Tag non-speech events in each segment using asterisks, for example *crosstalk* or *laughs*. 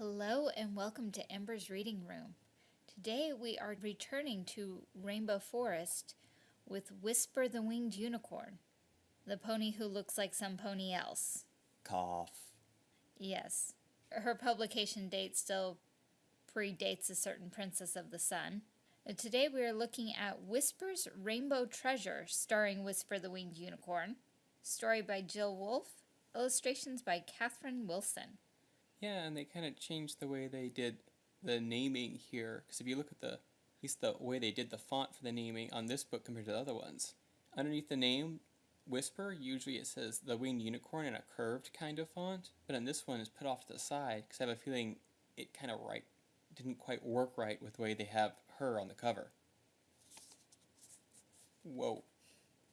Hello and welcome to Ember's Reading Room. Today we are returning to Rainbow Forest with Whisper the Winged Unicorn, the pony who looks like some pony else. Cough. Yes, her publication date still predates a certain Princess of the Sun. And today we are looking at Whisper's Rainbow Treasure, starring Whisper the Winged Unicorn. Story by Jill Wolfe, illustrations by Catherine Wilson. Yeah, and they kind of changed the way they did the naming here. Because if you look at the, at least the way they did the font for the naming on this book compared to the other ones, underneath the name Whisper, usually it says the winged unicorn in a curved kind of font, but in this one it's put off to the side because I have a feeling it kind of right didn't quite work right with the way they have her on the cover. Whoa,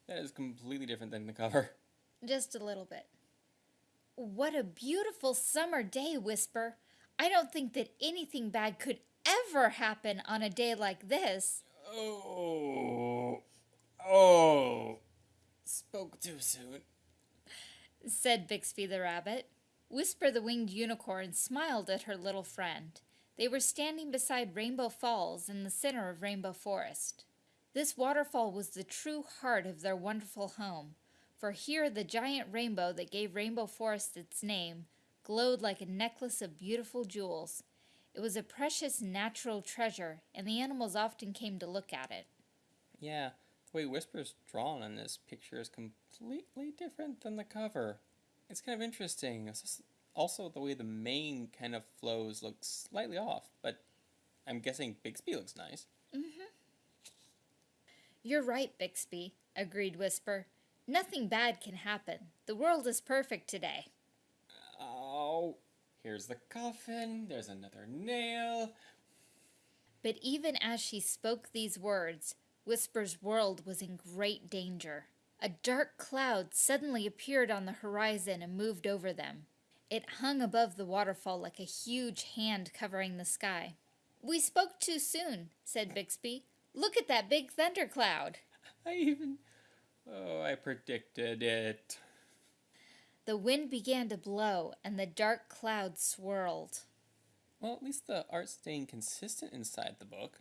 that is completely different than the cover. Just a little bit. What a beautiful summer day, Whisper. I don't think that anything bad could ever happen on a day like this. Oh, oh, spoke too soon. Said Bixby the rabbit. Whisper the winged unicorn smiled at her little friend. They were standing beside Rainbow Falls in the center of Rainbow Forest. This waterfall was the true heart of their wonderful home, for here the giant rainbow that gave Rainbow Forest its name glowed like a necklace of beautiful jewels. It was a precious natural treasure, and the animals often came to look at it. Yeah, the way Whisper's drawn in this picture is completely different than the cover. It's kind of interesting. Also the way the mane kind of flows looks slightly off, but I'm guessing Bixby looks nice. Mm-hmm. You're right, Bixby, agreed Whisper. Nothing bad can happen. The world is perfect today. Oh, here's the coffin. There's another nail. But even as she spoke these words, Whisper's world was in great danger. A dark cloud suddenly appeared on the horizon and moved over them. It hung above the waterfall like a huge hand covering the sky. We spoke too soon, said Bixby. Look at that big thundercloud. *laughs* I even Oh, I predicted it. The wind began to blow, and the dark clouds swirled. Well, at least the art's staying consistent inside the book.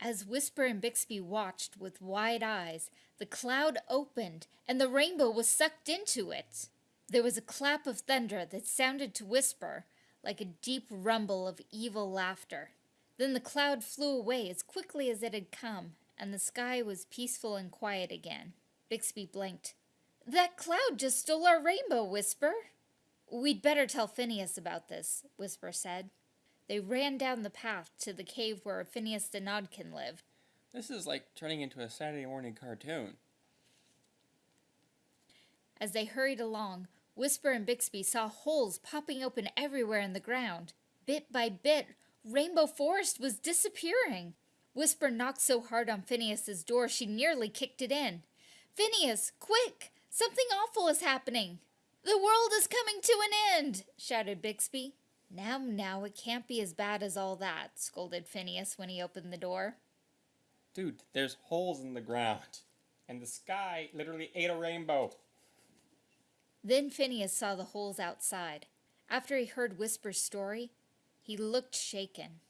As Whisper and Bixby watched with wide eyes, the cloud opened, and the rainbow was sucked into it. There was a clap of thunder that sounded to Whisper like a deep rumble of evil laughter. Then the cloud flew away as quickly as it had come, and the sky was peaceful and quiet again. Bixby blinked. That cloud just stole our rainbow, Whisper. We'd better tell Phineas about this, Whisper said. They ran down the path to the cave where Phineas the Nodkin lived. This is like turning into a Saturday morning cartoon. As they hurried along, Whisper and Bixby saw holes popping open everywhere in the ground. Bit by bit, Rainbow Forest was disappearing. Whisper knocked so hard on Phineas's door she nearly kicked it in. Phineas, quick! Something awful is happening! The world is coming to an end! shouted Bixby. Now, now, it can't be as bad as all that, scolded Phineas when he opened the door. Dude, there's holes in the ground. And the sky literally ate a rainbow. Then Phineas saw the holes outside. After he heard Whisper's story, he looked shaken.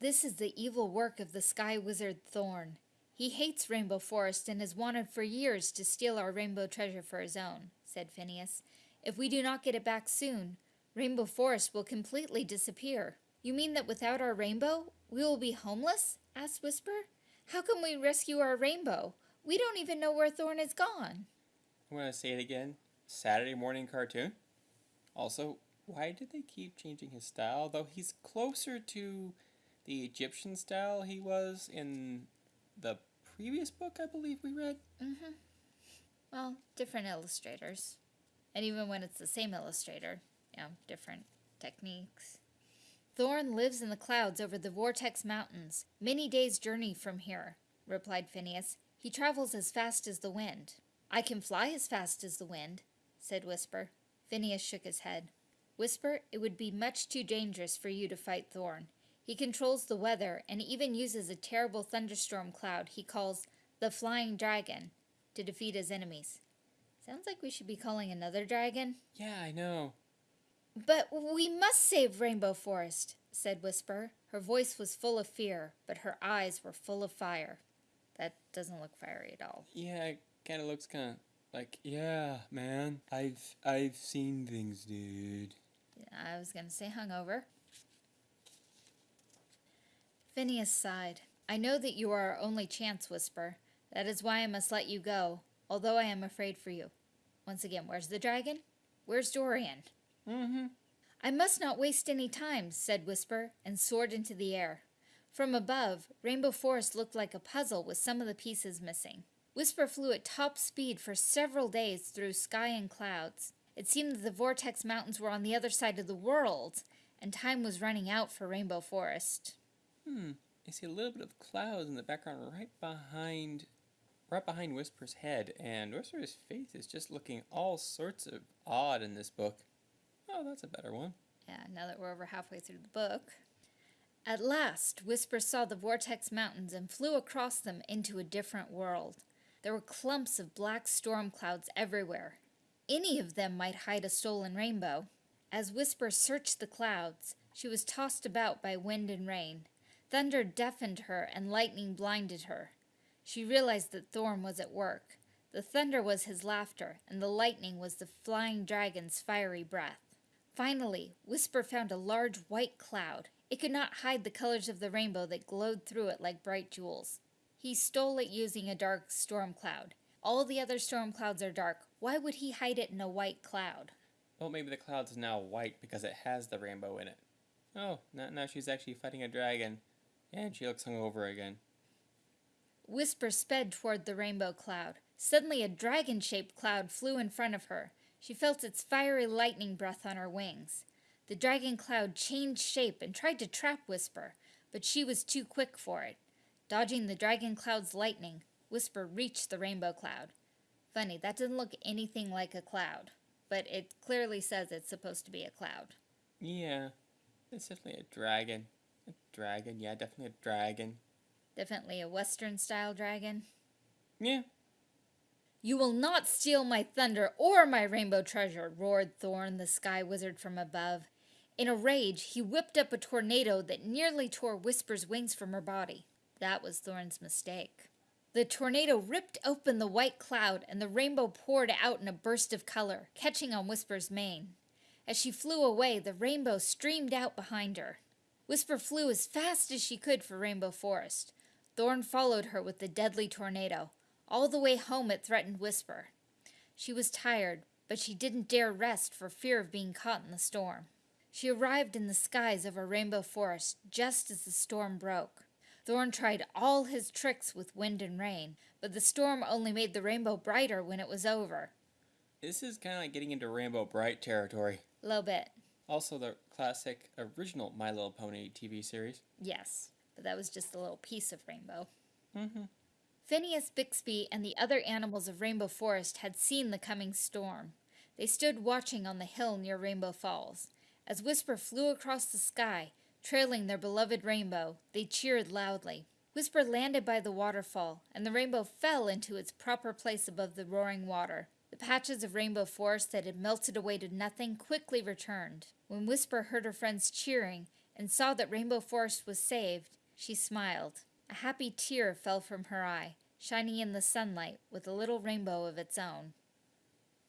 This is the evil work of the Sky Wizard Thorn. He hates Rainbow Forest and has wanted for years to steal our rainbow treasure for his own, said Phineas. If we do not get it back soon, Rainbow Forest will completely disappear. You mean that without our rainbow, we will be homeless? asked Whisper. How can we rescue our rainbow? We don't even know where Thorn is gone. I'm to say it again. Saturday morning cartoon? Also, why did they keep changing his style? Though he's closer to the Egyptian style he was in the previous book I believe we read. Mm-hmm. Well, different illustrators. And even when it's the same illustrator, you know, different techniques. Thorn lives in the clouds over the Vortex Mountains, many days' journey from here, replied Phineas. He travels as fast as the wind. I can fly as fast as the wind, said Whisper. Phineas shook his head. Whisper, it would be much too dangerous for you to fight Thorn. He controls the weather and even uses a terrible thunderstorm cloud he calls the Flying Dragon to defeat his enemies. Sounds like we should be calling another dragon. Yeah, I know. But we must save Rainbow Forest, said Whisper. Her voice was full of fear, but her eyes were full of fire. That doesn't look fiery at all. Yeah, it kind of looks kind of like, yeah, man. I've I've seen things, dude. I was going to say hungover. Phineas sighed. I know that you are our only chance, Whisper. That is why I must let you go, although I am afraid for you. Once again, where's the dragon? Where's Dorian? Mm-hmm. I must not waste any time, said Whisper, and soared into the air. From above, Rainbow Forest looked like a puzzle with some of the pieces missing. Whisper flew at top speed for several days through sky and clouds. It seemed that the Vortex Mountains were on the other side of the world, and time was running out for Rainbow Forest. Hmm. I see a little bit of clouds in the background right behind right behind Whisper's head, and Whisper's face is just looking all sorts of odd in this book. Oh, that's a better one. Yeah, now that we're over halfway through the book. At last, Whisper saw the Vortex Mountains and flew across them into a different world. There were clumps of black storm clouds everywhere. Any of them might hide a stolen rainbow. As Whisper searched the clouds, she was tossed about by wind and rain. Thunder deafened her and lightning blinded her. She realized that Thorn was at work. The thunder was his laughter, and the lightning was the flying dragon's fiery breath. Finally, Whisper found a large white cloud. It could not hide the colors of the rainbow that glowed through it like bright jewels. He stole it using a dark storm cloud. All the other storm clouds are dark. Why would he hide it in a white cloud? Well, maybe the cloud's now white because it has the rainbow in it. Oh, now, now she's actually fighting a dragon. And she looks hungover again. Whisper sped toward the rainbow cloud. Suddenly, a dragon shaped cloud flew in front of her. She felt its fiery lightning breath on her wings. The dragon cloud changed shape and tried to trap Whisper, but she was too quick for it. Dodging the dragon cloud's lightning, Whisper reached the rainbow cloud. Funny, that doesn't look anything like a cloud, but it clearly says it's supposed to be a cloud. Yeah, it's definitely a dragon. Dragon, yeah, definitely a dragon. Definitely a Western style dragon. Yeah. You will not steal my thunder or my rainbow treasure, roared Thorn, the sky wizard from above. In a rage, he whipped up a tornado that nearly tore Whisper's wings from her body. That was Thorn's mistake. The tornado ripped open the white cloud, and the rainbow poured out in a burst of color, catching on Whisper's mane. As she flew away, the rainbow streamed out behind her. Whisper flew as fast as she could for Rainbow Forest. Thorn followed her with the deadly tornado. All the way home it threatened Whisper. She was tired, but she didn't dare rest for fear of being caught in the storm. She arrived in the skies over Rainbow Forest just as the storm broke. Thorn tried all his tricks with wind and rain, but the storm only made the rainbow brighter when it was over. This is kind of like getting into Rainbow Brite territory. A little bit. Also, the classic original My Little Pony TV series. Yes but that was just a little piece of Rainbow. Mm-hmm. Phineas Bixby and the other animals of Rainbow Forest had seen the coming storm. They stood watching on the hill near Rainbow Falls. As Whisper flew across the sky, trailing their beloved rainbow, they cheered loudly. Whisper landed by the waterfall, and the rainbow fell into its proper place above the roaring water. The patches of rainbow forest that had melted away to nothing quickly returned. When Whisper heard her friends cheering and saw that Rainbow Forest was saved, she smiled. A happy tear fell from her eye, shining in the sunlight with a little rainbow of its own.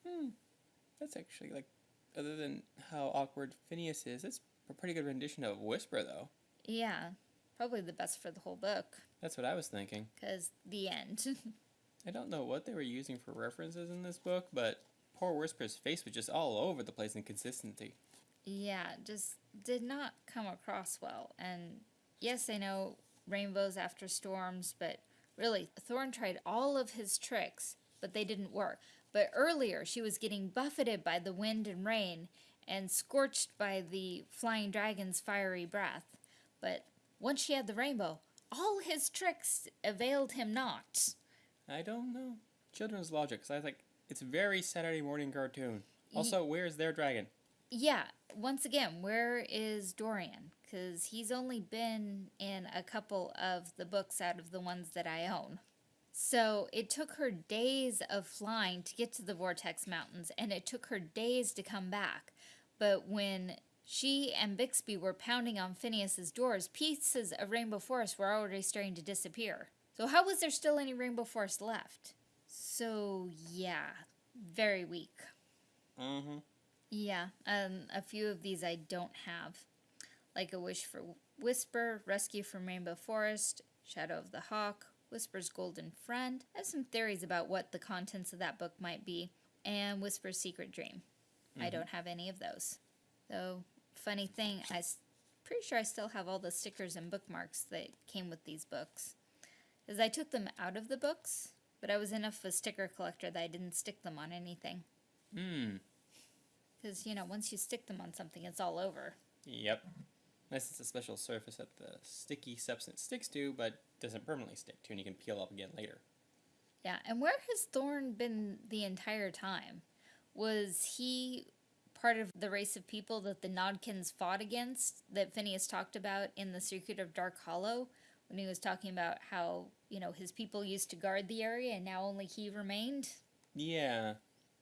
Hmm. That's actually, like, other than how awkward Phineas is, it's a pretty good rendition of Whisper, though. Yeah. Probably the best for the whole book. That's what I was thinking. Because the end. *laughs* I don't know what they were using for references in this book, but poor Whisper's face was just all over the place in consistency. Yeah, just did not come across well. And yes, I know rainbows after storms, but really, Thorn tried all of his tricks, but they didn't work. But earlier, she was getting buffeted by the wind and rain and scorched by the flying dragon's fiery breath. But once she had the rainbow, all his tricks availed him not. I don't know. Children's logic. So I was like, it's very Saturday morning cartoon. Also, where's their dragon? Yeah, once again, where is Dorian? because he's only been in a couple of the books out of the ones that I own. So it took her days of flying to get to the Vortex Mountains, and it took her days to come back. But when she and Bixby were pounding on Phineas's doors, pieces of Rainbow Forest were already starting to disappear. So how was there still any Rainbow Forest left? So yeah, very weak. Mm-hmm. Yeah, um, a few of these I don't have, like a wish for Whisper, Rescue from Rainbow Forest, Shadow of the Hawk, Whisper's Golden Friend. I have some theories about what the contents of that book might be, and Whisper's Secret Dream. I Mhm. don't have any of those. Though, funny thing, I'm pretty sure I still have all the stickers and bookmarks that came with these books. Because I took them out of the books, but I was enough of a sticker collector that I didn't stick them on anything. Hmm. Because, you know, once you stick them on something, it's all over. Yep. Unless it's a special surface that the sticky substance sticks to, but doesn't permanently stick to, and you can peel up again later. Yeah, and where has Thorn been the entire time? Was he part of the race of people that the Nodkins fought against that Phineas talked about in The Secret of Dark Hollow when he was talking about how, you know, his people used to guard the area and now only he remained? Yeah.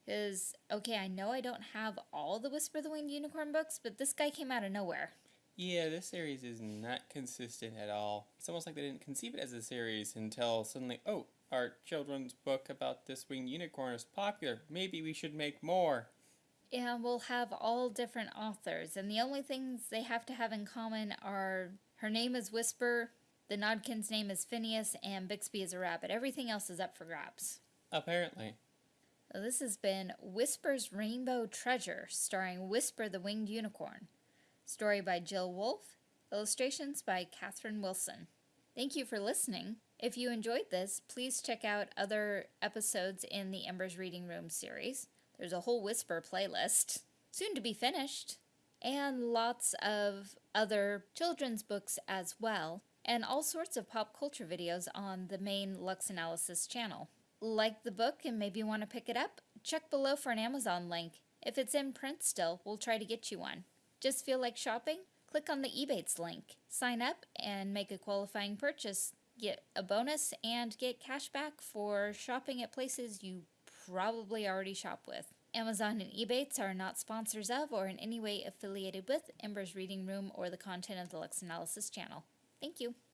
Because, okay, I know I don't have all the Whisper the Winged Unicorn books, but this guy came out of nowhere. Yeah, this series is not consistent at all. It's almost like they didn't conceive it as a series until suddenly, oh, our children's book about this winged unicorn is popular. Maybe we should make more. Yeah, we'll have all different authors, and the only things they have to have in common are her name is Whisper, the Nodkin's name is Phineas, and Bixby is a rabbit. Everything else is up for grabs. Apparently. So this has been Whisper's Rainbow Treasure, starring Whisper the Winged Unicorn. Story by Jill Wolfe, illustrations by Catherine Wilson. Thank you for listening. If you enjoyed this, please check out other episodes in the Embers Reading Room series. There's a whole Whisper playlist, soon to be finished, and lots of other children's books as well, and all sorts of pop culture videos on the main Lux Analysis channel. Like the book and maybe want to pick it up? Check below for an Amazon link. If it's in print still, we'll try to get you one. Just feel like shopping? Click on the Ebates link. Sign up and make a qualifying purchase. Get a bonus and get cash back for shopping at places you probably already shop with. Amazon and Ebates are not sponsors of or in any way affiliated with Ember's Reading Room or the content of the Lux Analysis channel. Thank you.